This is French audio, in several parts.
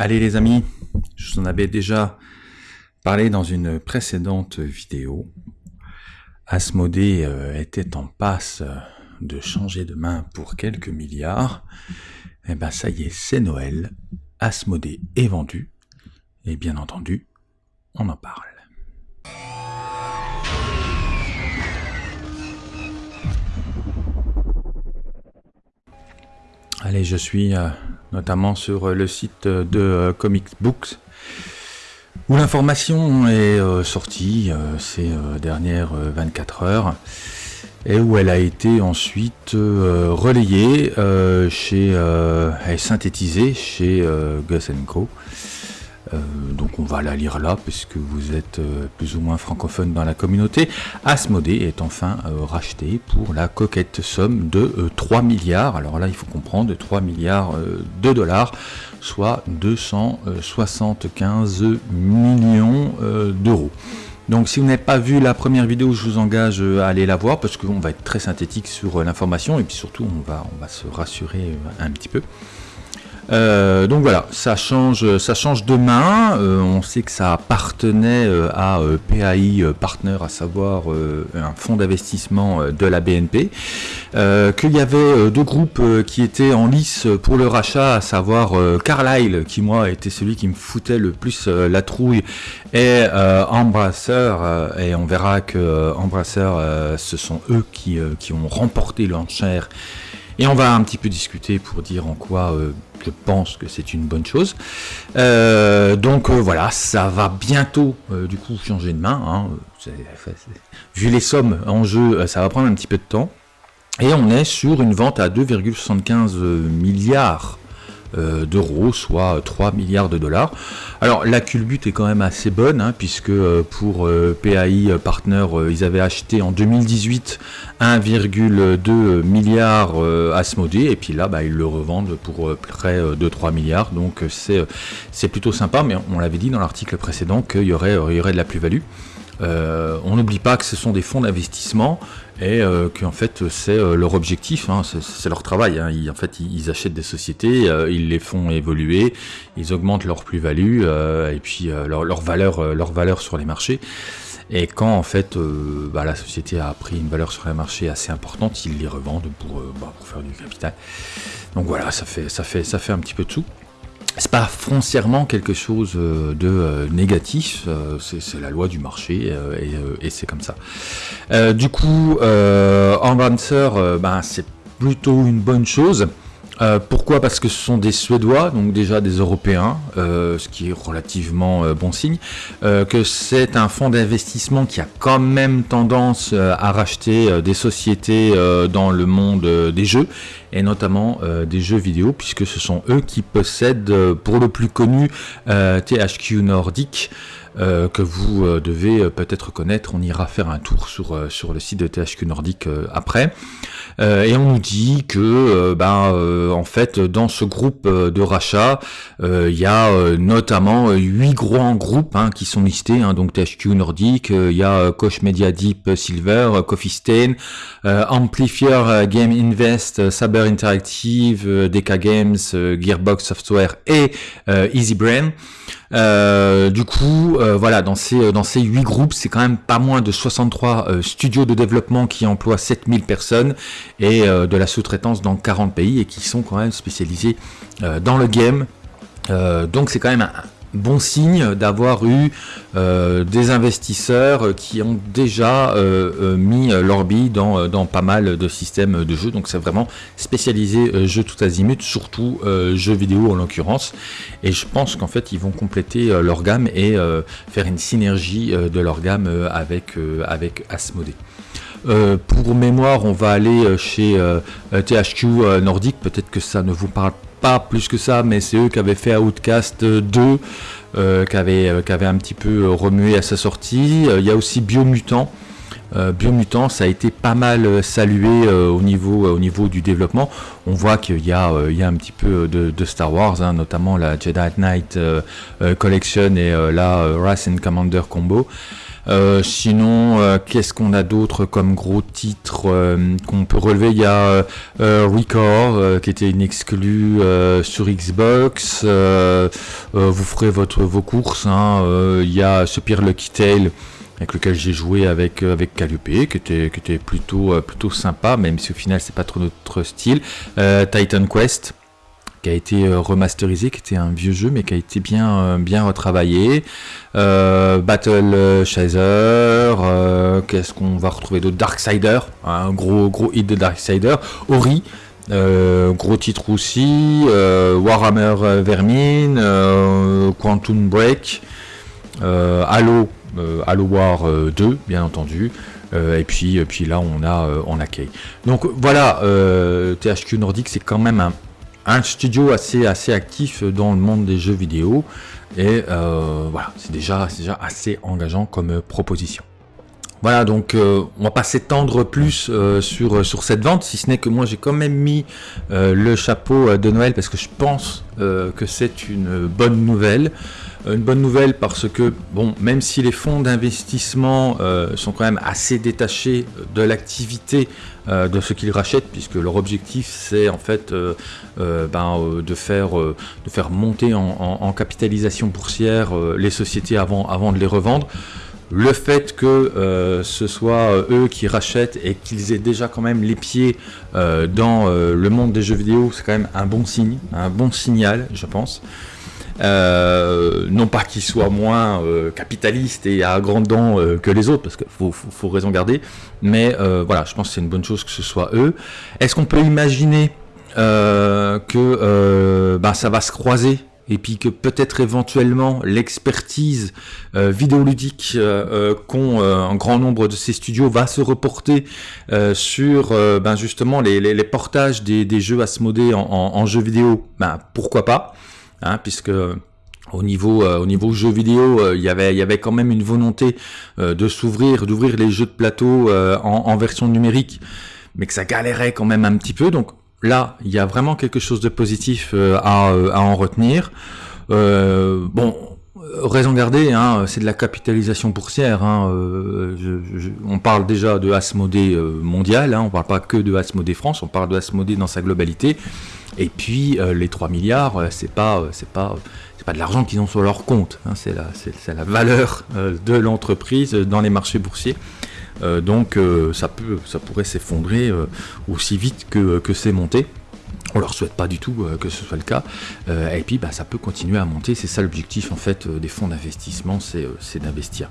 Allez les amis, je vous en avais déjà parlé dans une précédente vidéo. Asmodée euh, était en passe de changer de main pour quelques milliards. Et eh ben ça y est, c'est Noël. Asmodée est vendu. Et bien entendu, on en parle. Allez, je suis euh, notamment sur euh, le site de euh, Comics Books, où l'information est euh, sortie ces dernières 24 heures, et où elle a été ensuite relayée chez, et synthétisée chez Gus Co. Euh, donc on va la lire là, puisque vous êtes euh, plus ou moins francophone dans la communauté. Asmodée est enfin euh, racheté pour la coquette somme de 3 milliards. Alors là, il faut comprendre, 3 milliards de dollars, soit 275 millions d'euros. Donc si vous n'avez pas vu la première vidéo, je vous engage à aller la voir parce qu'on va être très synthétique sur l'information et puis surtout on va, on va se rassurer un petit peu. Euh, donc voilà, ça change, ça change de. Euh, on sait que ça appartenait euh, à PAI Partner, à savoir un fonds d'investissement de la BNP. Qu'il y avait deux groupes qui étaient en lice pour le rachat, à savoir Carlyle, qui moi était celui qui me foutait le plus la trouille, et Embracer. et on verra que Embracer, ce sont eux qui, qui ont remporté l'enchère. Et on va un petit peu discuter pour dire en quoi je pense que c'est une bonne chose. Euh, donc euh, voilà, ça va bientôt euh, du coup changer de main. Hein. vu les sommes en jeu, ça va prendre un petit peu de temps. Et on est sur une vente à 2,75 milliards euh, d'euros, soit 3 milliards de dollars. Alors la culbute est quand même assez bonne, hein, puisque euh, pour euh, PAI Partner, ils avaient acheté en 2018 1,2 milliard Asmodée, et puis là, bah, ils le revendent pour près de 3 milliards, donc c'est plutôt sympa, mais on l'avait dit dans l'article précédent qu'il y aurait, y aurait de la plus-value. on n'oublie pas que ce sont des fonds d'investissement et euh, qu'en fait c'est euh, leur objectif, hein, c'est leur travail. Hein. Ils, en fait, ils, achètent des sociétés, euh, ils les font évoluer, ils augmentent leur plus-value et puis leur, leur, valeur, leur valeur sur les marchés. Et quand en fait bah, la société a pris une valeur sur les marchés assez importante, ils les revendent pour, bah, faire du capital. Donc voilà, ça fait, ça fait, ça fait un petit peu de sous c'est pas foncièrement quelque chose euh, de euh, négatif, euh, c'est la loi du marché et, c'est comme ça. du coup, en ben, c'est plutôt une bonne chose. Euh, pourquoi? Parce que ce sont des Suédois, donc déjà des Européens, euh, ce qui est relativement euh, bon signe. que c'est un fonds d'investissement qui a quand même tendance à racheter des sociétés dans le monde des jeux, et notamment des jeux vidéo, puisque ce sont eux qui possèdent, pour le plus connu, THQ Nordic. Que vous devez peut-être connaître. On ira faire un tour sur, sur le site de THQ Nordic après. et on nous dit que ben, en fait, dans ce groupe euh, de rachat, euh, il y a euh, notamment huit grands groupes hein, qui sont listés, hein, donc THQ Nordic, il y a Koch Media Deep Silver, Coffee Stain, Amplifier Game Invest, Saber Interactive, DK Games, Gearbox Software et Easy Brain. Euh, du coup, euh, voilà, dans ces, euh, dans ces 8 groupes, c'est quand même pas moins de 63 studios de développement qui emploient 7000 personnes et de la sous-traitance dans 40 pays et qui sont quand même spécialisés dans le game. donc c'est quand même un, bon signe d'avoir eu euh, des investisseurs qui ont déjà euh, euh, mis leur bille dans, pas mal de systèmes de jeux. Donc c'est vraiment spécialisé jeux tout azimut, surtout jeux vidéo en l'occurrence. Et je pense qu'en fait ils vont compléter leur gamme et faire une synergie de leur gamme avec, avec. Pour mémoire, on va aller chez THQ Nordic, peut-être que ça ne vous parle pas plus que ça, mais c'est eux qui avaient fait Outcast 2, euh, qui, avaient, euh, un petit peu remué à sa sortie. Euh, il y a aussi Biomutant. Biomutant, ça a été pas mal salué au, niveau, au niveau du développement. On voit qu'il y, y a un petit peu de, Star Wars, hein, notamment la Jedi Knight Collection et la Wrath and Commander Combo. Sinon, qu'est-ce qu'on a d'autre comme gros titre qu'on peut relever? Il y a Record, qui était une exclue sur Xbox. vous ferez votre, vos courses. Hein. Il y a ce Pire Lucky Tale avec lequel j'ai joué avec euh, avec Calliope, qui était qui était plutôt euh, plutôt sympa, même si au final c'est pas trop notre style. Euh, Titan Quest qui a été remasterisé, qui était un vieux jeu mais qui a été bien bien retravaillé. Battle Chaser, qu'est-ce qu'on va retrouver d'autre? Darksider, un gros gros hit de Darksider. Ori. gros titre aussi, Warhammer Vermine, Quantum Break, Halo euh, Halo War 2, euh, bien entendu. Euh, et puis, puis là, on a, on a Kay. Donc voilà, THQ Nordic, c'est quand même un, studio assez, assez actif dans le monde des jeux vidéo. Et voilà, c'est déjà, déjà assez engageant comme proposition. Voilà, donc on va pas s'étendre plus sur, sur cette vente, si ce n'est que moi j'ai quand même mis le chapeau de Noël parce que je pense que c'est une bonne nouvelle. Euh, une bonne nouvelle parce que, bon, même si les fonds d'investissement euh, sont quand même assez détachés de l'activité euh, de ce qu'ils rachètent, puisque leur objectif c'est en fait ben, de, faire, monter en, capitalisation boursière les sociétés avant de les revendre. Le fait que ce soit eux qui rachètent et qu'ils aient déjà quand même les pieds dans le monde des jeux vidéo, c'est quand même un bon signe, un bon signal, je pense. Euh, non pas qu'ils soient moins euh, capitalistes et à grandes dents euh, que les autres, parce qu'il faut, raison garder, mais voilà, je pense que c'est une bonne chose que ce soit eux. Est-ce qu'on peut imaginer que bah, ça va se croiser et puis que peut-être éventuellement l'expertise vidéoludique qu'ont un grand nombre de ces studios va se reporter sur ben justement les, portages des, jeux Asmodée en, en, jeux vidéo, ben pourquoi pas Hein, puisque au niveau euh, au niveau jeux vidéo, euh, il y avait il y avait quand même une volonté euh, de s'ouvrir, d'ouvrir les jeux de plateau en, version numérique, mais que ça galérait quand même un petit peu. Donc là, il y a vraiment quelque chose de positif à, en retenir. bon, raison gardée, hein, c'est de la capitalisation boursière. Hein, on parle déjà de Asmodée mondial, hein, on parle pas que de Asmodée France, on parle de Asmodée dans sa globalité. Et puis euh, les 3 milliards, euh, c'est pas, euh, pas, pas de l'argent qu'ils ont sur leur compte. C'est la, c'est, la valeur de l'entreprise dans les marchés boursiers. Donc ça peut, ça pourrait s'effondrer aussi vite que, que c'est monté. On leur souhaite pas du tout que ce soit le cas. et puis bah, ça peut continuer à monter. C'est ça l'objectif en fait des fonds d'investissement, c'est, d'investir.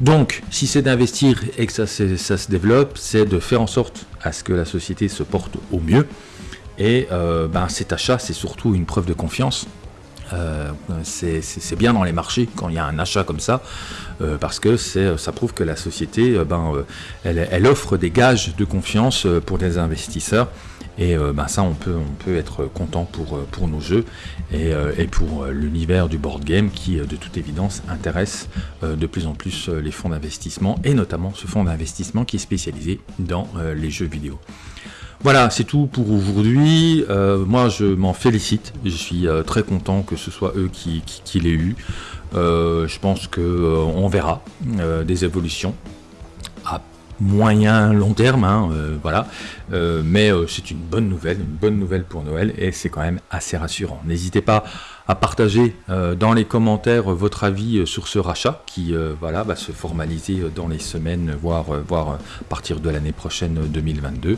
Donc si c'est d'investir et que ça, se développe, c'est de faire en sorte à ce que la société se porte au mieux. Et euh, ben, cet achat, c'est surtout une preuve de confiance. Euh, c'est bien dans les marchés quand il y a un achat comme ça, euh, parce que ça prouve que la société, ben, elle, offre des gages de confiance pour les investisseurs. Et ben, ça, on peut, être content pour, nos jeux et pour l'univers du board game qui, de toute évidence, intéresse de plus en plus les fonds d'investissement et notamment ce fonds d'investissement qui est spécialisé dans les jeux vidéo. Voilà, c'est tout pour aujourd'hui. Euh, moi, je m'en félicite. Je suis euh, très content que ce soit eux qui, l'aient eu. Euh, je pense qu'on verra des évolutions à moyen long terme, hein, voilà. mais c'est une bonne nouvelle, une bonne nouvelle pour Noël, et c'est quand même assez rassurant. N'hésitez pas à partager dans les commentaires votre avis sur ce rachat qui voilà, va se formaliser dans les semaines, voire, voire à partir de l'année prochaine 2022.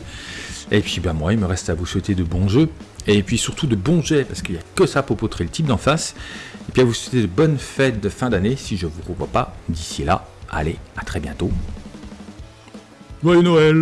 Et puis ben moi, il me reste à vous souhaiter de bons jeux, et puis surtout de bons jets, parce qu'il n'y a que ça pour potrer le type d'en face. Et puis à vous souhaiter de bonnes fêtes de fin d'année, si je ne vous revois pas d'ici là. Allez, à très bientôt. Joyeux Noël